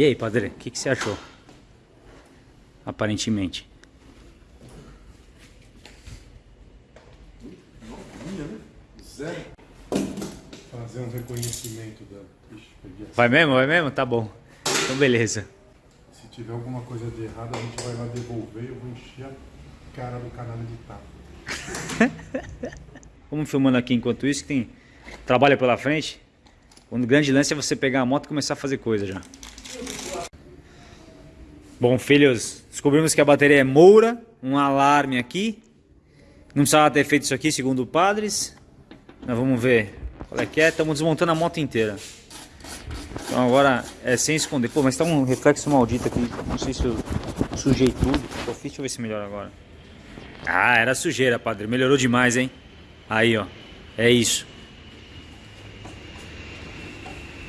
E aí, padre, o que, que você achou? Aparentemente. Zero. Fazer um reconhecimento essa. Vai mesmo? Vai mesmo? Tá bom. Então, beleza. Se tiver alguma coisa de errado, a gente vai lá devolver. Eu vou encher a cara do canal de tapa. Vamos filmando aqui enquanto isso, que tem trabalho pela frente. O grande lance é você pegar a moto e começar a fazer coisa já. Bom, filhos, descobrimos que a bateria é moura, um alarme aqui. Não precisava ter feito isso aqui, segundo padres. Nós vamos ver qual é que é. Estamos desmontando a moto inteira. Então agora é sem esconder. Pô, mas tá um reflexo maldito aqui. Não sei se eu sujei tudo. Fiz, deixa eu ver se melhora agora. Ah, era sujeira, padre. Melhorou demais, hein? Aí, ó. É isso.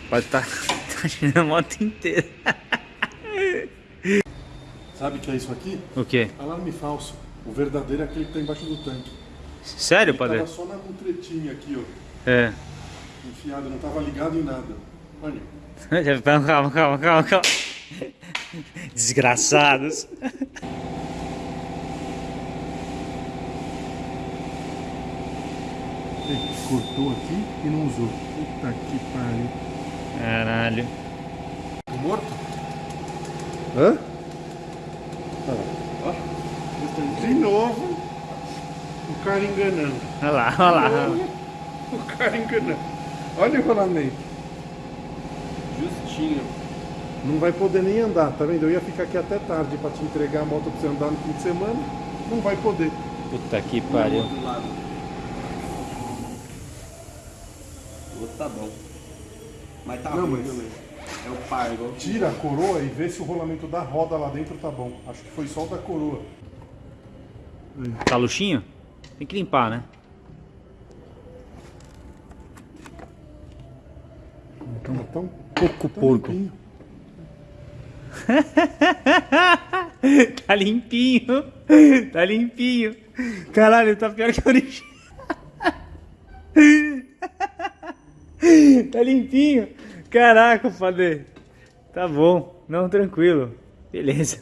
Pode estar tá, tirando a moto inteira. Sabe o que é isso aqui? O quê? Alarme falso. O verdadeiro é aquele que tá embaixo do tanque. Sério, padre? tava só na mutretinha aqui, ó. É. Enfiado, não tava ligado em nada. Olha. Calma, calma, calma, calma. Desgraçados. Cortou aqui e não usou. Puta que pariu. Caralho. Morto? Hã? Ó. Ó. De novo. O cara enganando. Olha lá, olha lá. De novo, O cara enganando. Olha o rolamento. Justinho. Não vai poder nem andar, tá vendo? Eu ia ficar aqui até tarde pra te entregar a moto pra você andar no fim de semana. Não vai poder. Puta que Do pariu. outro lado. O outro tá bom. Mas tá Não, ruim mas- também. É o par, igual. Tira a coroa e vê se o rolamento da roda lá dentro tá bom. Acho que foi só o da coroa. Tá luxinho? Tem que limpar, né? Então, Pouco tá porco. limpinho. tá limpinho. Tá limpinho. Caralho, tá pior que a origem. Tá limpinho. Caraca, padre. Tá bom. Não, tranquilo. Beleza.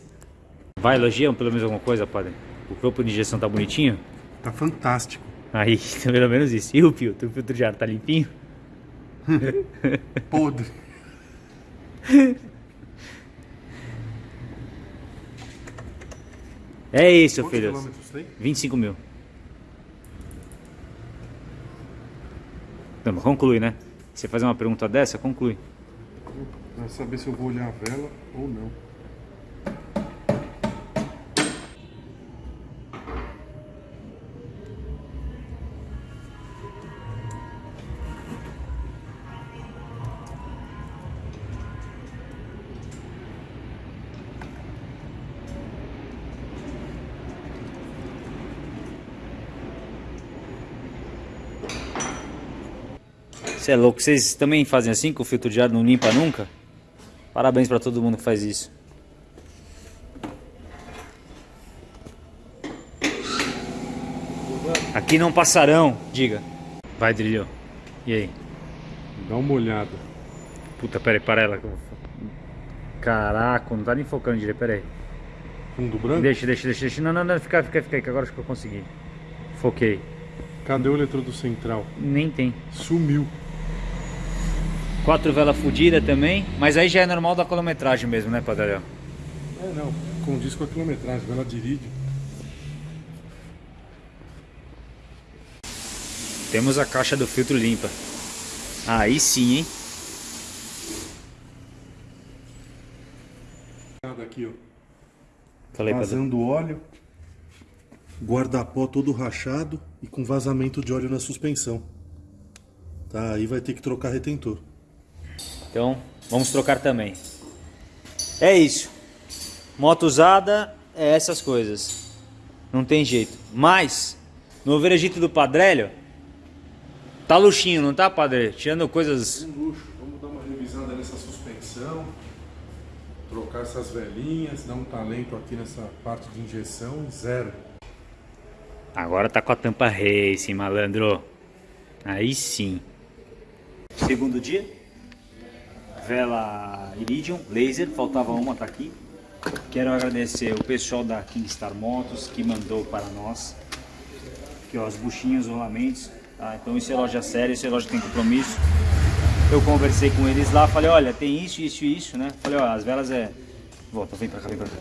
Vai, elogiam pelo menos alguma coisa, padre? O corpo de injeção tá bonitinho? Tá fantástico. Aí, pelo menos isso. E o filtro? O filtro de ar tá limpinho? Podre. É isso, Quantos filhos. quilômetros tem? 25 mil. Não, mas conclui, né? Você fazer uma pergunta dessa, conclui. Vai saber se eu vou olhar a vela ou não. Você é louco? Vocês também fazem assim que o filtro de ar não limpa nunca? Parabéns pra todo mundo que faz isso. Aqui não passarão, diga. Vai, Drilho. E aí? Dá uma olhada. Puta, pera aí, para ela. que eu vou- Caraca, não tá nem focando direito, pera aí. Fundo branco? Deixa, deixa, deixa, deixa. Não, não, não, fica, fica, fica aí, que agora acho que eu consegui. Foquei. Cadê o eletrodo central? Nem tem. Sumiu. Quatro velas fodidas também, mas aí já é normal da quilometragem mesmo, né, Padre? É, não. Condiz com a quilometragem. Vela de irídio. Temos a caixa do filtro limpa. Aí sim, hein? Aqui, ó. Falei, Padre. Vazando óleo. Guarda-pó todo rachado e com vazamento de óleo na suspensão. Tá, aí vai ter que trocar retentor. Então, vamos trocar também. É isso. Moto usada é essas coisas. Não tem jeito. Mas, no Veragito do Padrélio, tá luxinho, não tá, Padre? Tirando coisas... Um luxo. Vamos dar uma revisada nessa suspensão. Trocar essas velinhas, dar um talento aqui nessa parte de injeção. Zero. Agora tá com a tampa racing, malandro. Aí sim. Segundo dia? Vela Iridium laser, faltava uma, tá aqui. Quero agradecer o pessoal da Kingstar Motos que mandou para nós. Aqui ó, as buchinhas, os rolamentos. Tá? Então isso é loja séria, isso é loja que tem compromisso. Eu conversei com eles lá, falei, olha, tem isso, isso e isso, né? Falei, ó, as velas é... Volta, vem pra cá, vem pra cá.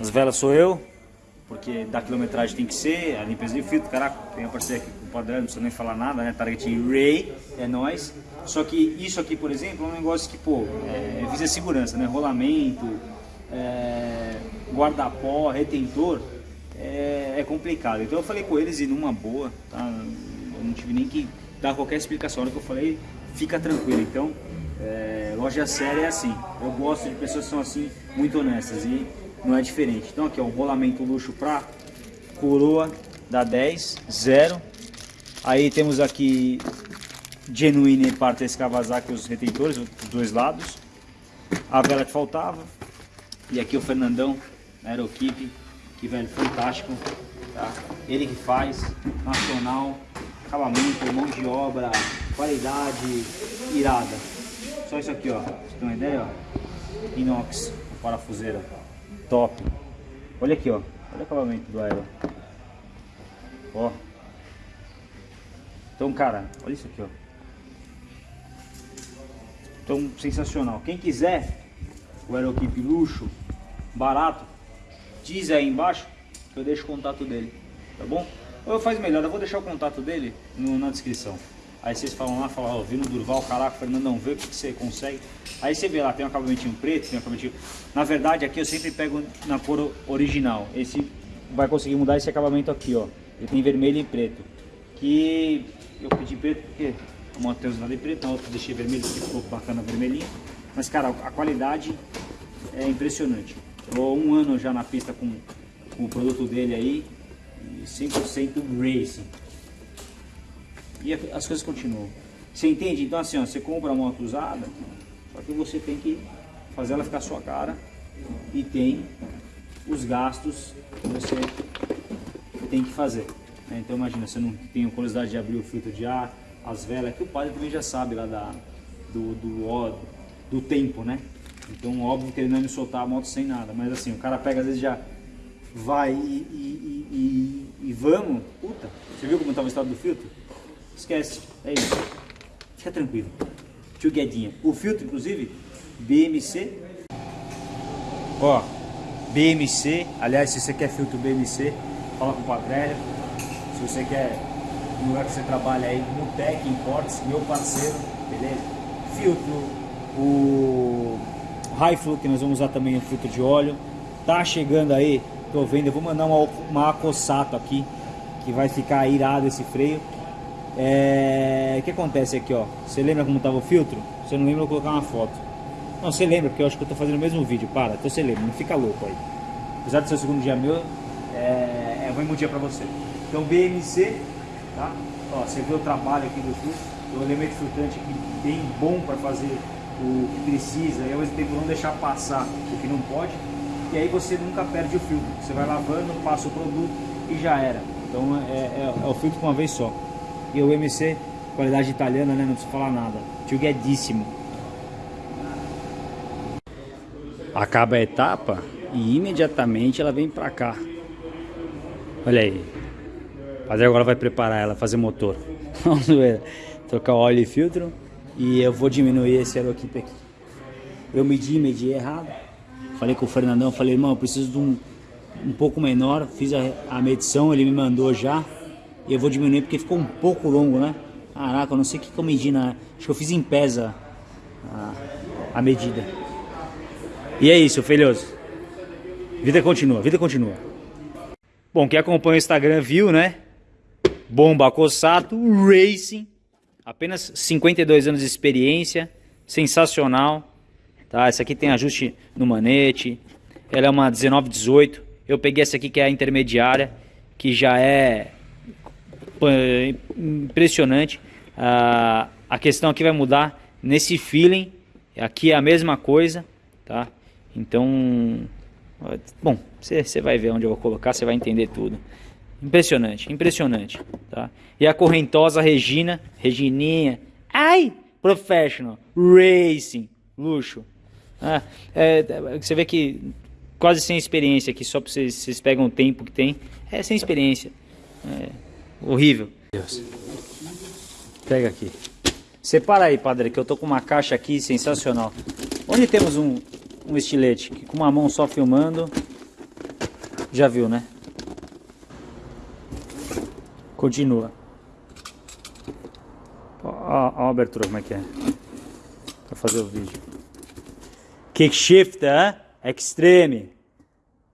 As velas sou eu, porque da quilometragem tem que ser, a limpeza de filtro, caraca, tem a parceria aqui padrão, não precisa nem falar nada, né? Target Ray, é nós. Só que isso aqui, por exemplo, é um negócio que, pô, é, visa segurança, né? Rolamento, é, guarda-pó, retentor, é, é, complicado. Então eu falei com eles e numa boa, tá? Eu não tive nem que dar qualquer explicação. Na hora que eu falei, fica tranquilo. Então, é, loja séria é assim. Eu gosto de pessoas que são assim, muito honestas e não é diferente. Então aqui, ó, um rolamento luxo pra coroa da 10, 0. Aí temos aqui Genuine Partes Kawasaki, os retentores, os dois lados. A vela que faltava. E aqui o Fernandão, Aeroquipe, que velho, fantástico. Tá? Ele que faz, nacional, acabamento, mão de obra, qualidade irada. Só isso aqui, ó. Pra você ter uma ideia, ó. Inox, parafuseira. Top. Olha aqui, ó. Olha o acabamento do aero. Ó. Então, cara, olha isso aqui, ó. Então, sensacional. Quem quiser o Aerokeep luxo, barato, diz aí embaixo que eu deixo o contato dele, tá bom? Ou eu faço melhor, eu vou deixar o contato dele no, na descrição. Aí vocês falam lá, falam, ó, vi no Durval, caraca, Fernandão, vê o que, que você consegue. Aí você vê lá, tem um acabamentinho preto, tem um acabamentinho... Na verdade, aqui eu sempre pego na cor original. Esse vai conseguir mudar esse acabamento aqui, ó. Ele tem vermelho e preto. Que eu pedi preto porque uma Matheus lá de preto, a outra deixei vermelho porque ficou bacana vermelhinho. Mas, cara, a qualidade é impressionante. Tô um ano já na pista com, com o produto dele aí, 100% racing. E as coisas continuam. Você entende? Então assim, ó, você compra uma moto usada, só que você tem que fazer ela ficar sua cara e tem os gastos que você tem que fazer. Né? Então imagina, você não tem a curiosidade de abrir o filtro de ar, as velas, que o padre também já sabe lá da, do, do, do tempo, né? Então óbvio que ele não me soltar a moto sem nada, mas assim, o cara pega às vezes já vai e, e, e, e vamos, puta, você viu como estava o estado do filtro? Esquece, é isso. Fica tranquilo. Tio Guedinha. O filtro, inclusive, BMC. Ó, BMC. Aliás, se você quer filtro BMC, fala com o Padrélio. Se você quer no lugar que você trabalha aí, Mutec Imports, meu parceiro, beleza? Filtro, o High Flow, que nós vamos usar também o filtro de óleo. Tá chegando aí, tô vendo, eu vou mandar uma, uma Acossato aqui, que vai ficar irado esse freio. É... O que acontece aqui, ó? Você lembra como estava o filtro? Você não lembra, eu vou colocar uma foto. Não, você lembra, porque eu acho que eu tô fazendo o mesmo vídeo. Para, então você lembra, não fica louco aí. Apesar de ser o segundo dia meu, é, é um bom dia pra você. Então, BMC, tá? Ó, você vê o trabalho aqui do filtro. O elemento filtrante aqui bem bom para fazer o que precisa e ao mesmo tempo não deixar passar o que não pode. E aí você nunca perde o filtro. Você vai lavando, passa o produto e já era. Então é, é, é o filtro com uma vez só. E o MC, qualidade italiana, né? Não precisa falar nada. Tio Guedíssimo. Acaba a etapa e imediatamente ela vem pra cá. Olha aí. Padre agora vai preparar ela, fazer motor. Trocar óleo e filtro. E eu vou diminuir esse aeroquipe aqui. Eu medi, medi errado. Falei com o Fernandão, falei, irmão, eu preciso de um, um pouco menor. Fiz a, a medição, ele me mandou já. E eu vou diminuir porque ficou um pouco longo, né? Caraca, eu não sei o que, que eu medi na... Acho que eu fiz em pesa a, a medida. E é isso, filhoso. Vida continua, vida continua. Bom, quem acompanha o Instagram viu, né? Bomba Cossato Racing. Apenas 52 anos de experiência. Sensacional. Tá? Essa aqui tem ajuste no manete. Ela é uma 1918. Eu peguei essa aqui que é a intermediária. Que já é impressionante. Ah, a questão aqui vai mudar nesse feeling. Aqui é a mesma coisa, tá? Então, bom, você vai ver onde eu vou colocar, você vai entender tudo. Impressionante, impressionante, tá? E a correntosa Regina, Regininha, ai, professional, racing, Luxo. Ah, é, você vê que quase sem experiência aqui, só pra vocês, vocês pegam o tempo que tem. É sem experiência. É horrível. Deus. Pega aqui. Separa aí, padre, que eu tô com uma caixa aqui sensacional. Onde temos um, um estilete? Que com uma mão só filmando. Já viu, né? Continua. Ó, ó, ó a abertura como é que é. Pra fazer o vídeo. Kickshifter Extreme.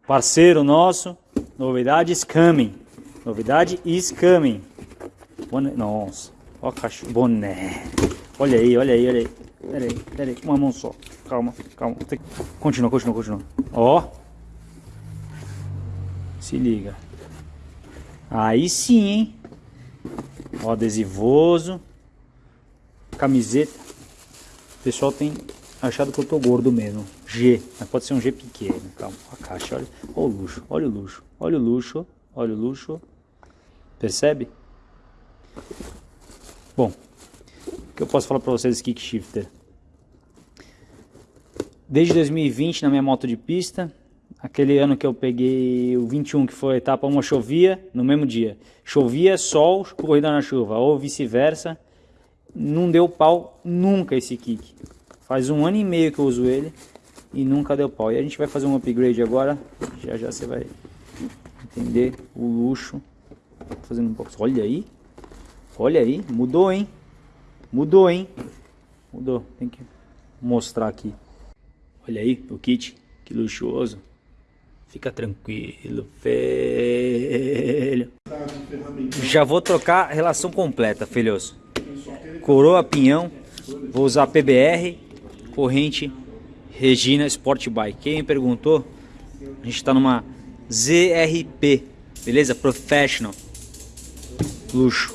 Parceiro nosso. Novidades coming. Novidade is coming. Boné. Nossa. Ó caixa. Boné. Olha aí, olha aí, olha aí. Pera aí, pera aí. Uma mão só. Calma, calma. Continua, continua, continua. Ó. Se liga. Aí sim, hein? Ó, adesivoso. Camiseta. O pessoal tem achado que eu tô gordo mesmo. G. Mas pode ser um G pequeno. Calma. A caixa, olha. O luxo. Olha o luxo. Olha o luxo. Olha o luxo. Percebe? Bom. O que eu posso falar pra vocês Kick Shifter? Desde 2020 na minha moto de pista. Aquele ano que eu peguei o 21, que foi a etapa uma chovia no mesmo dia. Chovia, sol, corrida na chuva, ou vice-versa. Não deu pau nunca esse kick. Faz um ano e meio que eu uso ele e nunca deu pau. E a gente vai fazer um upgrade agora. Já já você vai entender o luxo. Fazendo um pouco. Olha aí. Olha aí. Mudou, hein? Mudou, hein? Mudou. Tem que mostrar aqui. Olha aí o kit. Que luxuoso. Fica tranquilo, filho. Já vou trocar relação completa, filhos. Coroa Pinhão. Vou usar PBR. Corrente Regina Sport Bike. Quem perguntou, a gente está numa ZRP. Beleza? Professional. Luxo.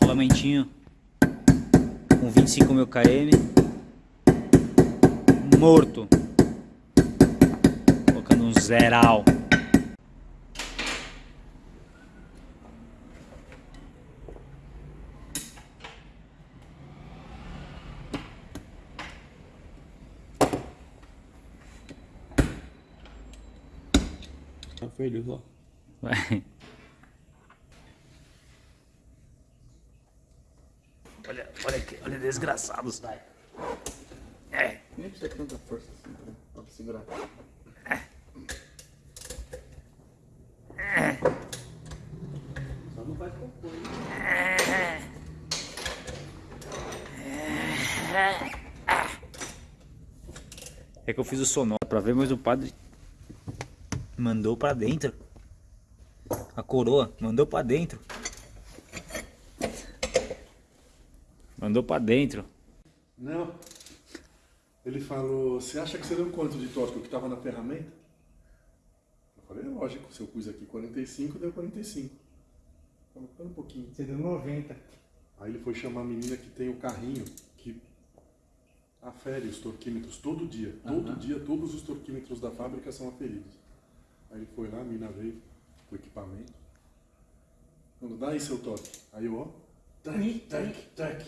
Rolamentinho com 25 mil km morto. Colocando um zeral. Tá feliz, ó. Vai. Olha, olha aqui, olha desgraçados. É. Nem precisa ter tanta força assim pra, pra segurar. Só não faz cocô, hein? É que eu fiz o sonoro pra ver, mas o padre mandou pra dentro. A coroa mandou pra dentro. Mandou pra dentro. Não. Ele falou, você acha que você deu quanto de tóxico que estava na ferramenta? Eu falei, é lógico, se eu pus aqui 45, deu 45. Falei, Espera um pouquinho. Você deu 90. Aí ele foi chamar a menina que tem o carrinho, que afere os torquímetros todo dia. Todo dia, todos os torquímetros da fábrica são aferidos. Aí ele foi lá, a menina veio com o equipamento. Falou, dá aí seu toque. Aí eu, ó, tec, tec,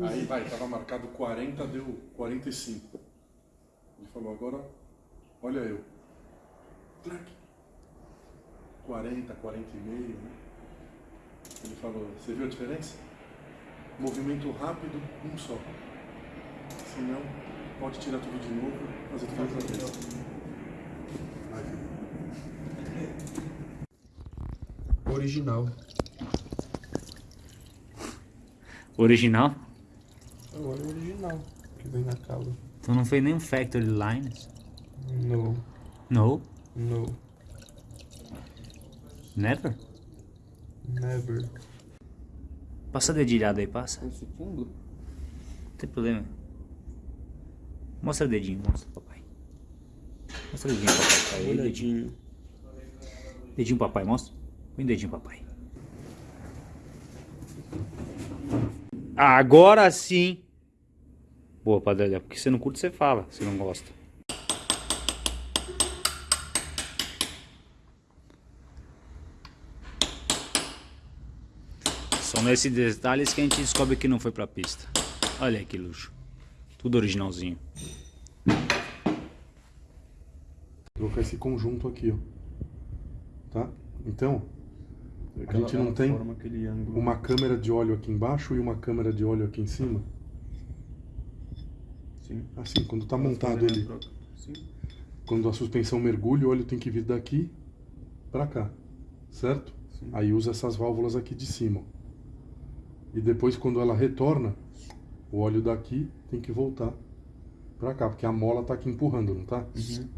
Aí vai, tava marcado 40, deu 45. Ele falou, agora, olha eu. Tec. 40, 40 e meio, né? Ele falou, você viu a diferença? Movimento rápido, um só. Se não, pode tirar tudo de novo, fazer tudo outra vez. Original. Original? Agora é o original que vem na cala. Então não foi nem um Factory Lines? No, No? no, Never? never. Passa a dedilhada aí, passa. Esse fundo? Não tem problema. Mostra o dedinho, mostra papai. Mostra o dedinho papai. Aí, dedinho. Olhadinho. dedinho papai, mostra. Põe o dedinho papai. Agora sim. Boa, Padre, porque você não curte, você fala, se não gosta. São nesses detalhes que a gente descobre que não foi pra pista. Olha que luxo. Tudo originalzinho. Trocar esse conjunto aqui, ó. Tá? Então, a gente não tem uma câmera de óleo aqui embaixo e uma câmera de óleo aqui em cima? Sim. Assim, quando tá montado ele, Sim. quando a suspensão mergulha, o óleo tem que vir daqui pra cá, certo? Sim. Aí usa essas válvulas aqui de cima. E depois, quando ela retorna, o óleo daqui tem que voltar pra cá, porque a mola tá aqui empurrando, não tá? Uhum.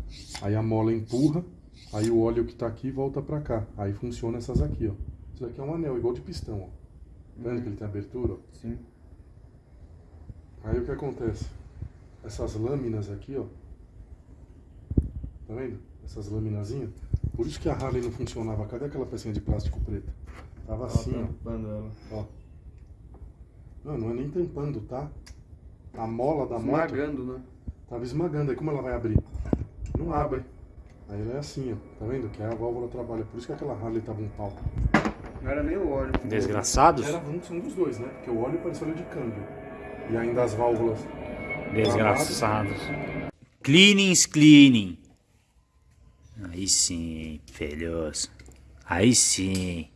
Aí a mola empurra, aí o óleo que tá aqui volta pra cá. Aí funciona essas aqui, ó. Isso aqui é um anel, igual de pistão, ó. Tá vendo que ele tem abertura? ó? Sim. Aí o que acontece? Essas lâminas aqui, ó. Tá vendo? Essas laminazinhas. Por isso que a Harley não funcionava. Cadê aquela pecinha de plástico preta? Tava assim, ó. ela. ó. Não, não é nem tampando, tá? A mola da moto Esmagando, né? tava esmagando. Aí como ela vai abrir? Não abre. Aí ela é assim, ó. Tá vendo? Que aí a válvula trabalha. Por isso que aquela Harley tava um pau. Não era nem o óleo. Desgraçados? Era um dos dois, né? Porque o óleo parecia óleo de câmbio. E ainda as válvulas. Desgraçados. Cleanings, cleaning. Aí sim, filhos. Aí sim.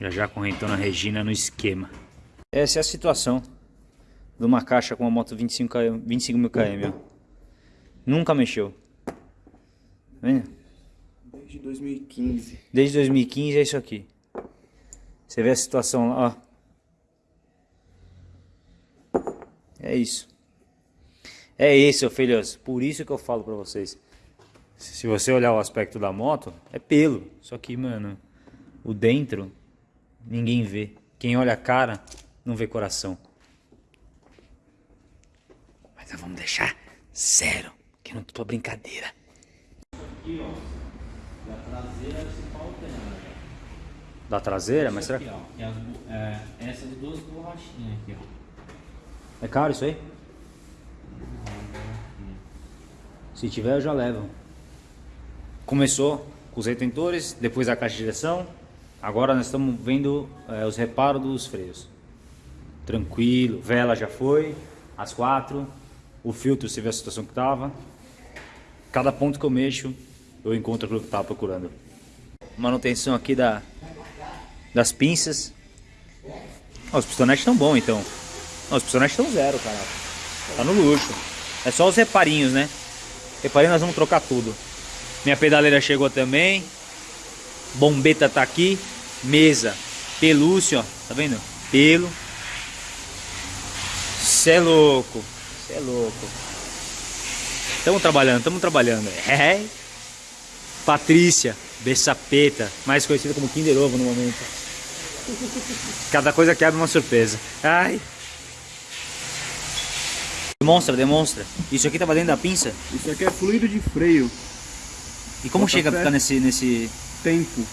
Já já correntando a Regina no esquema. Essa é a situação de uma caixa com uma moto 25, km, 25 mil km. Ó. Nunca mexeu. Tá vendo? Desde 2015. Desde 2015 é isso aqui. Você vê a situação lá, ó. É isso. É isso, filhos. Por isso que eu falo pra vocês. Se você olhar o aspecto da moto, é pelo. Só que, mano, o dentro, ninguém vê. Quem olha a cara, não vê coração. Mas nós vamos deixar zero. Que não tô brincadeira. Da traseira? Mas será que... Aqui, ó, que as bo- é, essas duas borrachinhas aqui, ó. É caro isso aí? Se tiver, eu já levo. Começou com os retentores, depois a caixa de direção. Agora nós estamos vendo é, os reparos dos freios. Tranquilo, vela já foi, as quatro. O filtro, você vê a situação que tava. Cada ponto que eu mexo, eu encontro aquilo que eu tava procurando. Manutenção aqui da, das pinças. Os pistonetes estão bons então. Ó, os pistonetes estão zero, cara. Tá no luxo. É só os reparinhos, né? Reparinho nós vamos trocar tudo. Minha pedaleira chegou também. Bombeta tá aqui. Mesa. Pelúcio, ó. Tá vendo? Pelo. Cê é louco. Cê é louco. Tamo trabalhando, tamo trabalhando. É. Patrícia. Bessapeta. Mais conhecida como Kinder Ovo no momento. Cada coisa que abre uma surpresa. Ai. Demonstra, demonstra. Isso aqui tava dentro da pinça? Isso aqui é fluido de freio. E como Bota chega a ficar nesse, nesse... Tempo.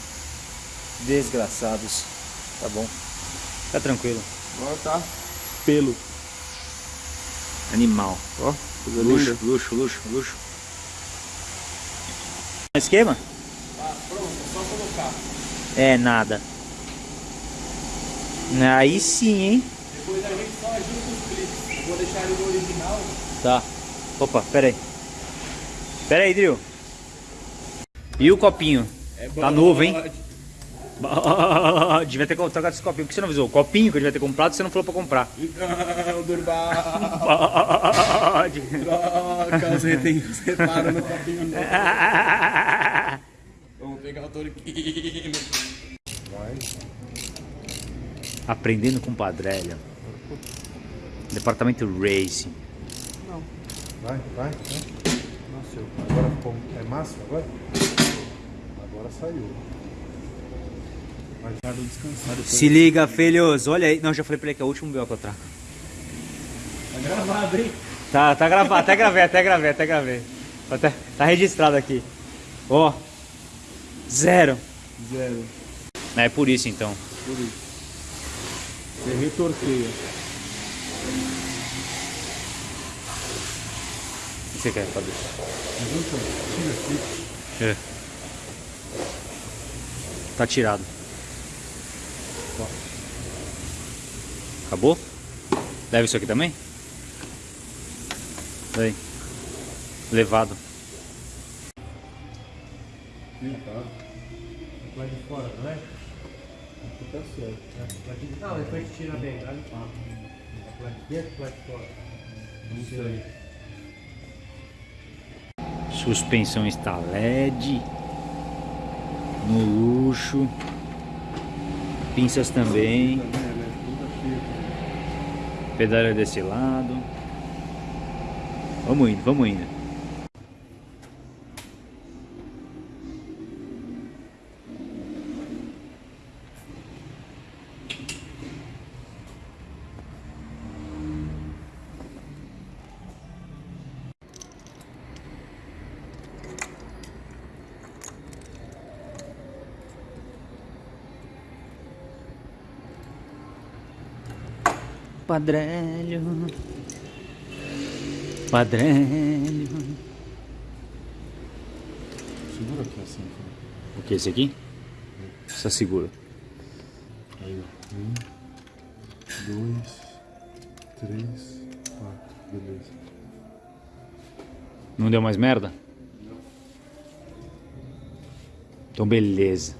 Desgraçados. Tá bom. Tá tranquilo. Agora tá pelo. Animal. Ó, coisa Luxo, linda. luxo, luxo, luxo. Esquema? Ah, pronto, só colocar. É nada. Aí sim, hein? Depois a gente só ajusta os. Vou deixar ele no original. Tá. Opa, pera aí. Pera aí, Drill. E o copinho? É Tá novo, hein? Devia ter trocado esse copinho. Por que você não avisou? O copinho que eu devia ter comprado, você não falou pra comprar. Não, Durval. Troca os reparos no copinho novo. Vamos pegar o torquinho. Aprendendo com Padrelha. Departamento Racing. Vai, vai, vai. Nasceu. Agora ficou. É máximo agora? Agora saiu. descansado. Se liga, filhos. Olha aí. Não, já falei pra ele que é o último BO que eu trago. Tá gravado, hein? Tá, tá gravado. Até gravei, até gravei, até gravei. Até, tá registrado aqui. Ó. Zero. Zero. É por isso então. Por isso. Você retorqueia. você quer fazer? É. Tá tirado. Acabou? Leva isso aqui também? Vem. Levado. Vem Limpado. Lá de fora, não é? Aqui tá certo. Né? Não, depois a gente tira bem, tá limpado. Lá de dentro, vai de fora. Não sei. Suspensão está LED. No luxo. Pinças também. Pedaleira desse lado. Vamos indo, vamos indo. Padrelho. Padrelho. Segura aqui assim. cara. O que, esse aqui? Só segura. Aí, ó. Um, dois, três, quatro. Beleza. Não deu mais merda? Então beleza.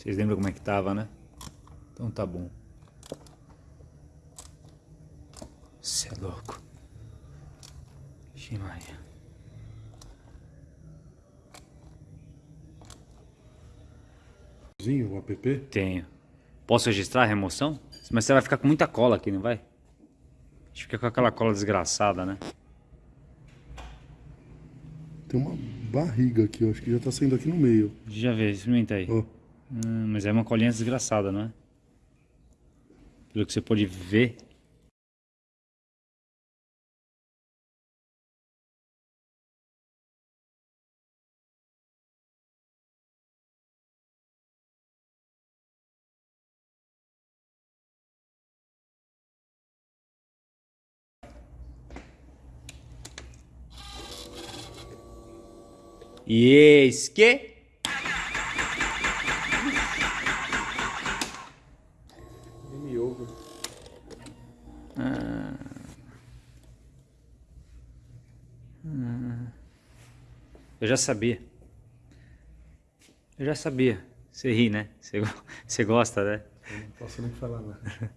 Vocês lembram como é que tava, né? Então tá bom. Cê é louco. Zinho, o app? Tenho. Posso registrar a remoção? Mas você vai ficar com muita cola aqui, não vai? A gente fica com aquela cola desgraçada, né? Tem uma barriga aqui, eu acho que já tá saindo aqui no meio. Já vê, experimenta aí. Ó. Hum, mas é uma colinha desgraçada, não é? Pelo que você pode ver. E eis que... já sabia. Eu já sabia. Você ri, né? Você, você gosta, né? Eu não posso nem falar nada.